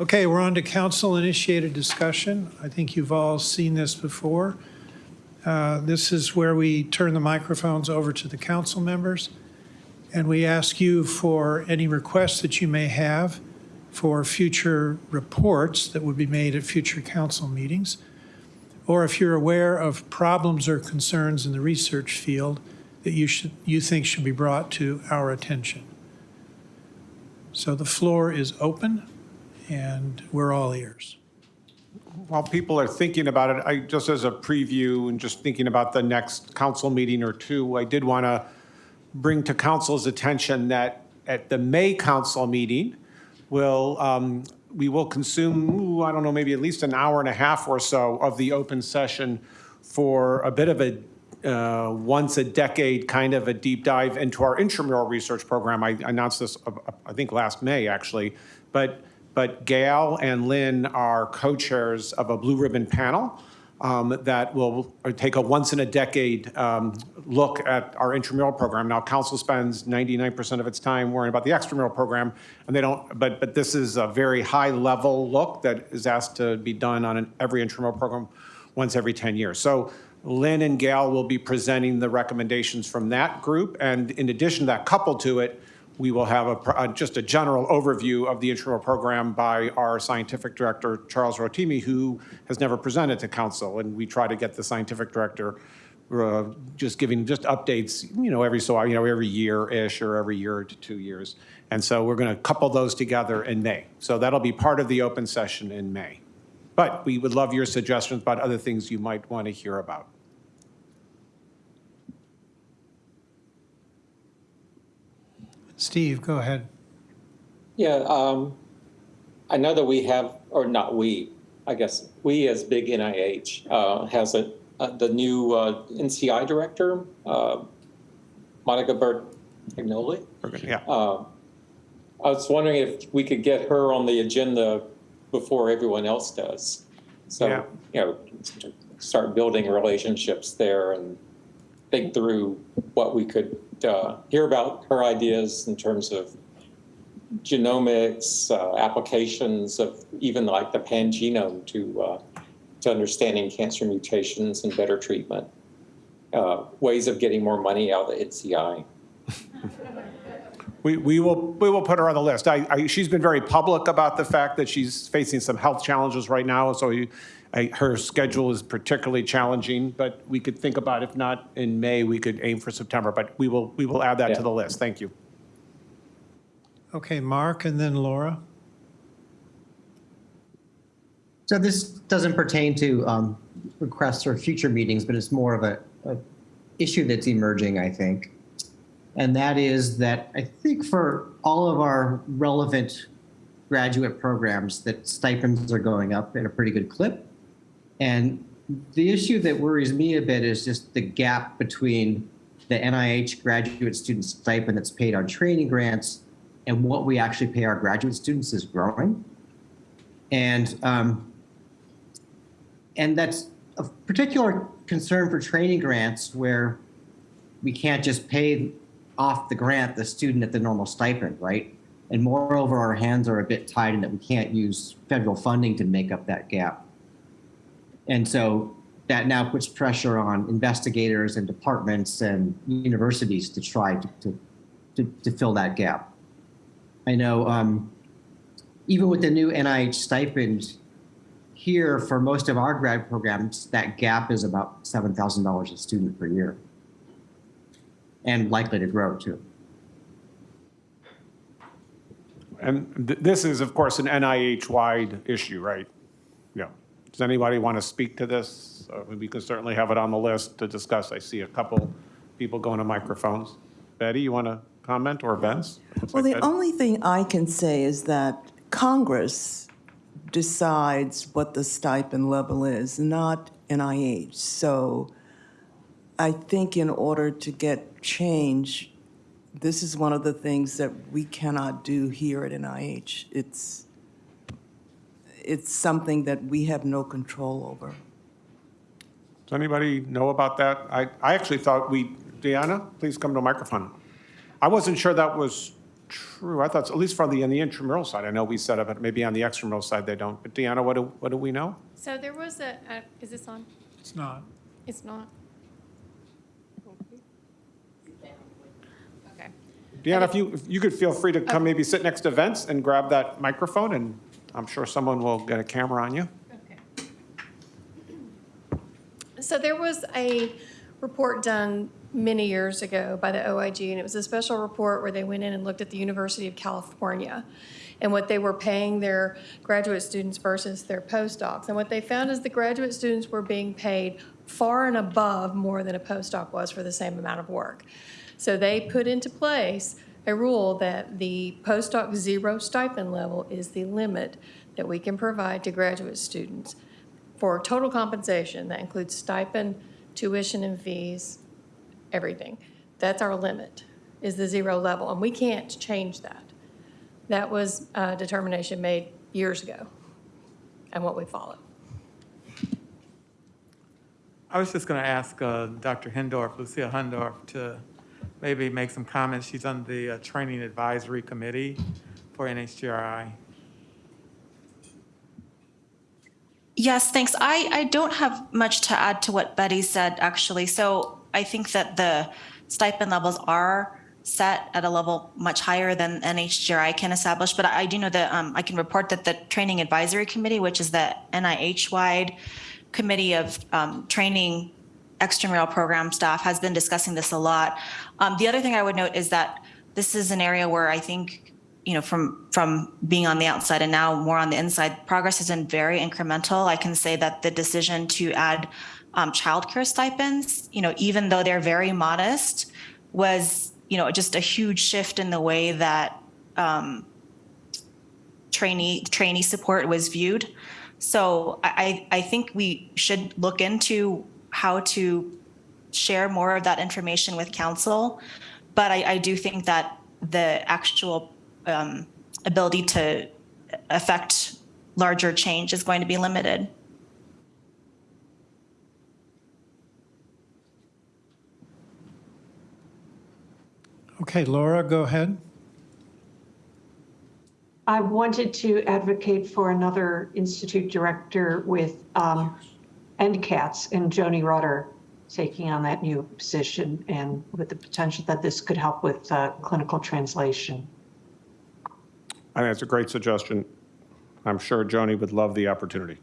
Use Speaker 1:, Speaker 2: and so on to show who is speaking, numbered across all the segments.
Speaker 1: Okay, we're on to council-initiated discussion. I think you've all seen this before. Uh, This is where we turn the microphones over to the council members, and we ask you for any requests that you may have for future reports that would be made at future council meetings, or if you're aware of problems or concerns in the research field that you should, you think should be brought to our attention. So the floor is open, and we're all ears.
Speaker 2: While people are thinking about it, I, just as a preview and just thinking about the next council meeting or two, I did want to bring to council's attention that at the May council meeting, will, um, we will consume, ooh, I don't know, maybe at least an hour and a half or so of the open session for a bit of a uh, once a decade kind of a deep dive into our intramural research program. I announced this, uh, I think, last May, actually. But, but Gail and Lynn are co-chairs of a blue ribbon panel um, that will take a once-in-a-decade um, look at our intramural program. Now, council spends 99% of its time worrying about the extramural program, and they don't, but, but this is a very high-level look that is asked to be done on an, every intramural program once every 10 years. So Lynn and Gail will be presenting the recommendations from that group, and in addition to that, coupled to it, we will have a, uh, just a general overview of the intramural program by our scientific director, Charles Rotimi, who has never presented to council, and we try to get the scientific director uh, just giving just updates, you know, every so, you know, every year-ish or every year to two years. And so we're going to couple those together in May. So that'll be part of the open session in May. But we would love your suggestions about other things you might want to hear about.
Speaker 1: Steve, go ahead.
Speaker 3: Yeah, um, I know that we have, or not we, I guess we as big NIH uh, has a, uh, the new uh, NCI director, uh, Monica Bertagnolli.
Speaker 2: Yeah.
Speaker 3: Uh, I was wondering if we could get her on the agenda before everyone else does.
Speaker 2: Yeah.
Speaker 3: So, you know, start building relationships there and think through what we could uh, hear about her ideas in terms of genomics, uh, applications of even like the pangenome to, uh, to understanding cancer mutations and better treatment, uh, ways of getting more money out of the NCI.
Speaker 2: We, we will, we will put her on the list. I, I, she's been very public about the fact that she's facing some health challenges right now, so you, I, her schedule is particularly challenging, but we could think about, if not in May, we could aim for September, but we will, we will add that to the list. Thank you.
Speaker 1: Okay, Mark, and then Laura.
Speaker 4: So this doesn't pertain to um, requests for future meetings, but it's more of a, a issue that's emerging, I think. And that is that I think for all of our relevant graduate programs that stipends are going up at a pretty good clip. And the issue that worries me a bit is just the gap between the NIH graduate student stipend that's paid on training grants and what we actually pay our graduate students is growing. And um, and that's a particular concern for training grants where we can't just pay off the grant the student at the normal stipend, right? And moreover, our hands are a bit tied in that we can't use federal funding to make up that gap. And so that now puts pressure on investigators and departments and universities to try to, to, to, to fill that gap. I know um, even with the new NIH stipend, here for most of our grad programs, that gap is about $7,000 a student per year and likely to grow too.
Speaker 2: And th- this is, of course, an NIH-wide issue, right? Yeah. Does anybody want to speak to this? Uh, We can certainly have it on the list to discuss. I see a couple people going to microphones. Betty, you want to comment, or Vince? Looks
Speaker 5: Well,
Speaker 2: like
Speaker 5: the
Speaker 2: Betty.
Speaker 5: only thing I can say is that Congress decides what the stipend level is, not NIH. So I think in order to get change, this is one of the things that we cannot do here at NIH. It's, it's something that we have no control over.
Speaker 2: Does anybody know about that? I, I actually thought we, Deanna, please come to a microphone. I wasn't sure that was true. I thought, at least for the, on the intramural side, I know we set up, it. maybe on the extramural side they don't. But Deanna, what do, what do we know?
Speaker 6: So there was a, a- is this on?
Speaker 1: It's not.
Speaker 6: It's not? Okay.
Speaker 2: Deanna, if you, if you could feel free to come maybe sit next to Vince and grab that microphone, and I'm sure someone will get a camera on you. Okay.
Speaker 6: So there was a report done many years ago by the OIG, and it was a special report where they went in and looked at the University of California and what they were paying their graduate students versus their postdocs. And what they found is the graduate students were being paid far and above more than a postdoc was for the same amount of work. So they put into place a rule that the postdoc zero stipend level is the limit that we can provide to graduate students for total compensation. That includes stipend, tuition and fees, everything. That's our limit, is the zero level, and we can't change that. That was a determination made years ago, and what we follow.
Speaker 7: I was just going to ask uh, Dr. Hindorff, Lucia Hindorff, to maybe make some comments. She's on the uh, Training Advisory Committee for NHGRI.
Speaker 8: Yes, thanks. I, I don't have much to add to what Betty said, actually. So I think that the stipend levels are set at a level much higher than NHGRI can establish. But I do know that um, I can report that the Training Advisory Committee, which is the NIH-wide committee of um, training extramural program staff, has been discussing this a lot. Um, the other thing I would note is that this is an area where I think you know, from from being on the outside and now more on the inside, progress has been very incremental. I can say that the decision to add um, childcare stipends, you know, even though they're very modest, was you know just a huge shift in the way that um, trainee trainee support was viewed. So I I think we should look into how to share more of that information with council, but I, I do think that the actual um, ability to affect larger change is going to be limited.
Speaker 1: Okay, Laura, go ahead.
Speaker 9: I wanted to advocate for another institute director with um, NCATS and Joni Rutter taking on that new position and with the potential that this could help with uh, clinical translation.
Speaker 2: I think it's a great suggestion. I'm sure Joni would love the opportunity.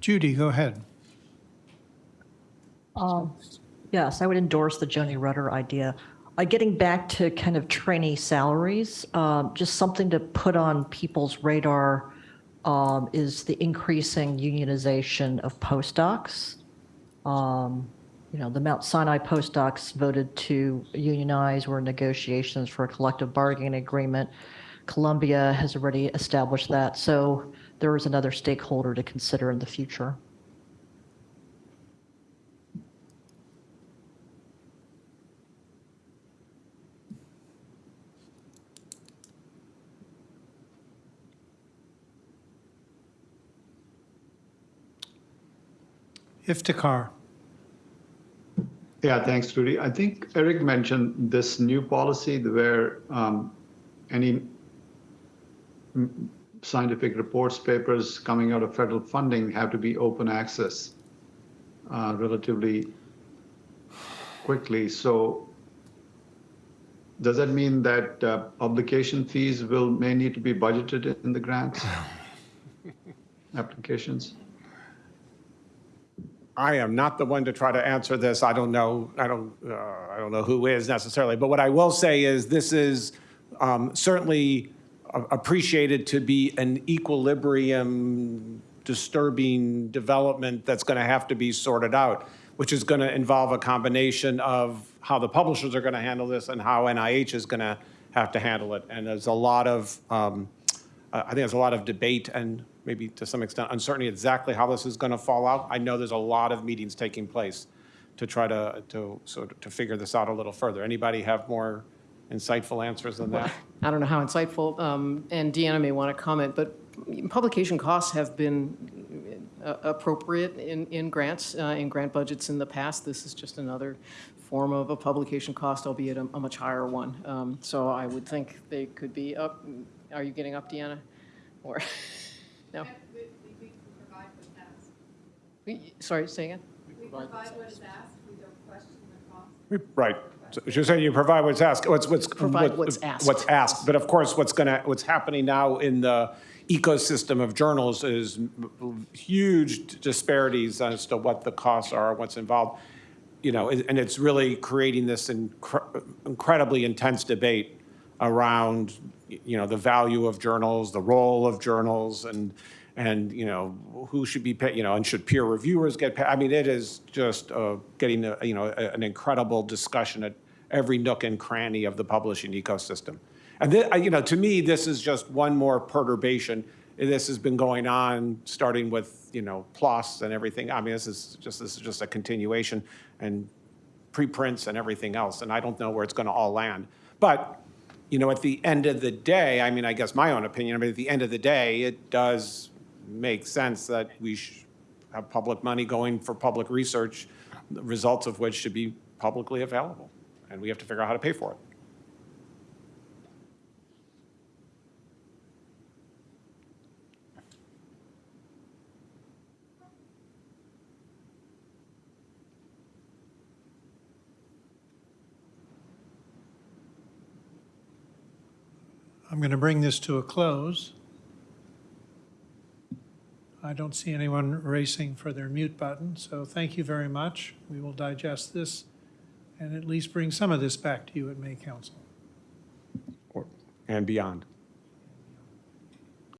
Speaker 1: Judy, go ahead.
Speaker 10: Yes, I would endorse the Joni Rutter idea. Uh, Getting back to kind of trainee salaries, um, just something to put on people's radar um, is the increasing unionization of postdocs. Um, You know, the Mount Sinai postdocs voted to unionize. We're in negotiations for a collective bargaining agreement. Columbia has already established that. So there is another stakeholder to consider in the future.
Speaker 1: Iftikhar.
Speaker 11: Yeah, thanks, Rudy. I think Eric mentioned this new policy where um, any scientific reports, papers coming out of federal funding have to be open access uh, relatively quickly. So does that mean that uh, publication fees will, may need to be budgeted in the grants? Applications?
Speaker 2: I am not the one to try to answer this. I don't know, I don't, uh, I don't know who is necessarily. But what I will say is this is um, certainly appreciated to be an equilibrium disturbing development that's going to have to be sorted out, which is going to involve a combination of how the publishers are going to handle this and how NIH is going to have to handle it. And there's a lot of, um, I I think there's a lot of debate and maybe to some extent uncertainty exactly how this is going to fall out. I know there's a lot of meetings taking place to try to, to, sort to figure this out a little further. Anybody have more insightful answers than that?
Speaker 12: I don't know how insightful, um, and Deanna may want to comment, but publication costs have been uh, appropriate in, in grants, uh, in grant budgets in the past. This is just another form of a publication cost, albeit a, a much higher one. Um, So I would think they could be up. Are you getting up, Deanna? Or, no? We- provide what's asked. Sorry, say again? We provide what's asked. We don't question the cost.
Speaker 2: Right. So You're saying you provide what's asked, what's, what's.
Speaker 12: Provide
Speaker 2: what-
Speaker 12: what's asked.
Speaker 2: What's asked, but of course, what's gonna, what's happening now in the ecosystem of journals is huge disparities as to what the costs are, what's involved. You know, and it's really creating this incre- incredibly intense debate around, you know, the value of journals, the role of journals, and, and, you know, who should be paid, you know, and should peer reviewers get paid? I mean, it is just uh, getting, a- you know, a- an incredible discussion at every nook and cranny of the publishing ecosystem. And, thi- you know, to me, this is just one more perturbation. This has been going on, starting with, you know, PLOS and everything. I mean, this is just, this is just a continuation and preprints and everything else, and I don't know where it's going to all land. But, you know, at the end of the day, I mean, I guess my own opinion, I mean, at the end of the day, it does make sense that we have public money going for public research, the results of which should be publicly available, and we have to figure out how to pay for it.
Speaker 1: I'm going to bring this to a close. I don't see anyone racing for their mute button, so thank you very much. We will digest this and at least bring some of this back to you at May Council.
Speaker 2: or- And beyond.